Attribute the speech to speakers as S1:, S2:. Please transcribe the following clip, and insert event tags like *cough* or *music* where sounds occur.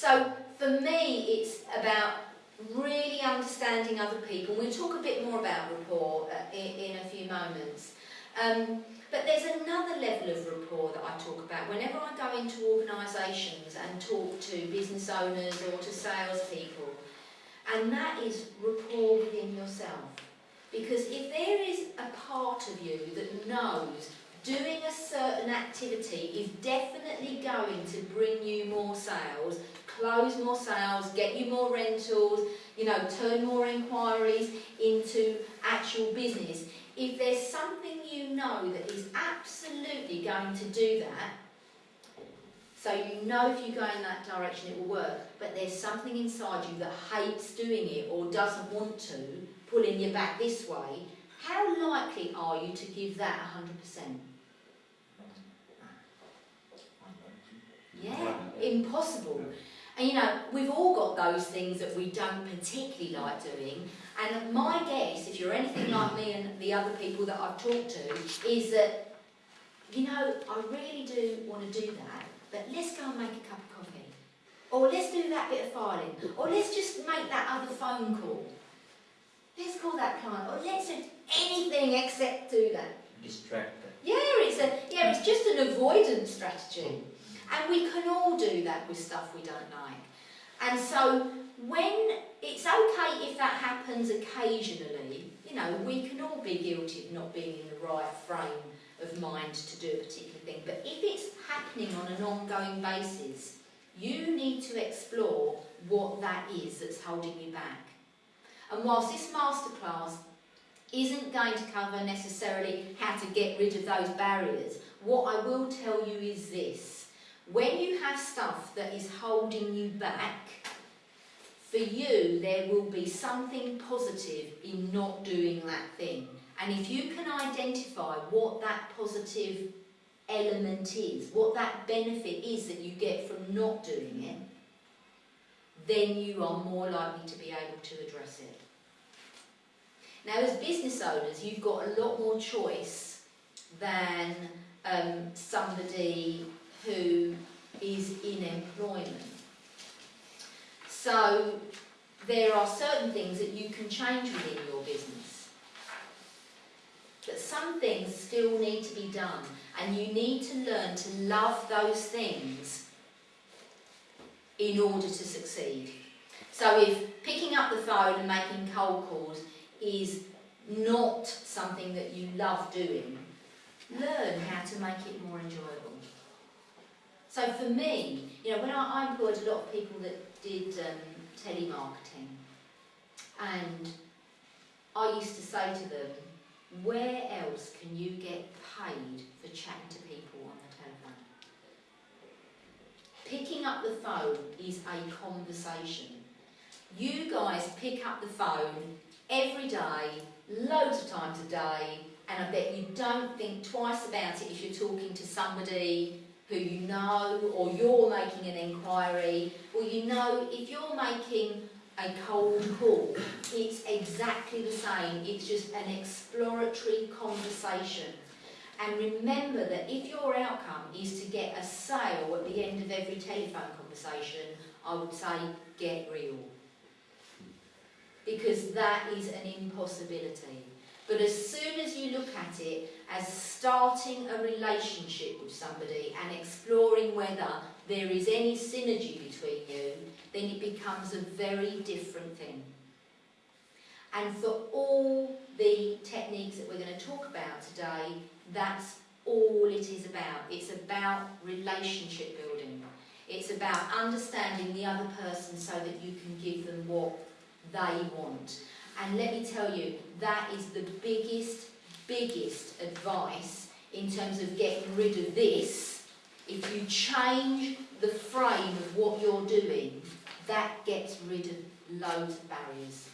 S1: So for me, it's about really understanding other people. We'll talk a bit more about rapport uh, in, in a few moments. Um, but there's another level of rapport that I talk about. Whenever I go into organisations and talk to business owners or to salespeople, and that is rapport within yourself. Because if there is a part of you that knows doing a certain activity is definitely going to bring you more sales, close more sales, get you more rentals, you know, turn more inquiries into actual business. If there's something you know that is absolutely going to do that, so you know if you go in that direction it will work, but there's something inside you that hates doing it or doesn't want to, pulling you back this way, how likely are you to give that 100%? Yeah, impossible. And you know, we've all got those things that we don't particularly like doing. And my guess, if you're anything *clears throat* like me and the other people that I've talked to, is that, you know, I really do want to do that, but let's go and make a cup of coffee. Or let's do that bit of filing. Or let's just make that other phone call. Let's call that client. Or let's do anything except do that.
S2: Distracted.
S1: Yeah, it's a yeah, it's just an avoidance strategy. And we can all do that with stuff we don't like. And so when it's okay if that happens occasionally, you know, we can all be guilty of not being in the right frame of mind to do a particular thing. But if it's happening on an ongoing basis, you need to explore what that is that's holding you back. And whilst this masterclass isn't going to cover necessarily how to get rid of those barriers, what I will tell you is this when you have stuff that is holding you back, for you there will be something positive in not doing that thing. And if you can identify what that positive element is, what that benefit is that you get from not doing it, then you are more likely to be able to address it. Now as business owners, you've got a lot more choice than um, somebody who is in employment. So there are certain things that you can change within your business. But some things still need to be done and you need to learn to love those things in order to succeed. So if picking up the phone and making cold calls is not something that you love doing, learn how to make it more enjoyable. So for me, you know, when I, I employed a lot of people that did um, telemarketing, and I used to say to them, where else can you get paid for chatting to people on the telephone? Picking up the phone is a conversation. You guys pick up the phone every day, loads of times a day, and I bet you don't think twice about it if you're talking to somebody who you know, or you're making an inquiry, well you know if you're making a cold call, it's exactly the same. It's just an exploratory conversation. And remember that if your outcome is to get a sale at the end of every telephone conversation, I would say get real. Because that is an impossibility. But as soon as you look at it as starting a relationship with somebody and exploring whether there is any synergy between you, then it becomes a very different thing. And for all the techniques that we're going to talk about today, that's all it is about. It's about relationship building. It's about understanding the other person so that you can give them what they want. And let me tell you, that is the biggest, biggest advice in terms of getting rid of this. If you change the frame of what you're doing, that gets rid of loads of barriers.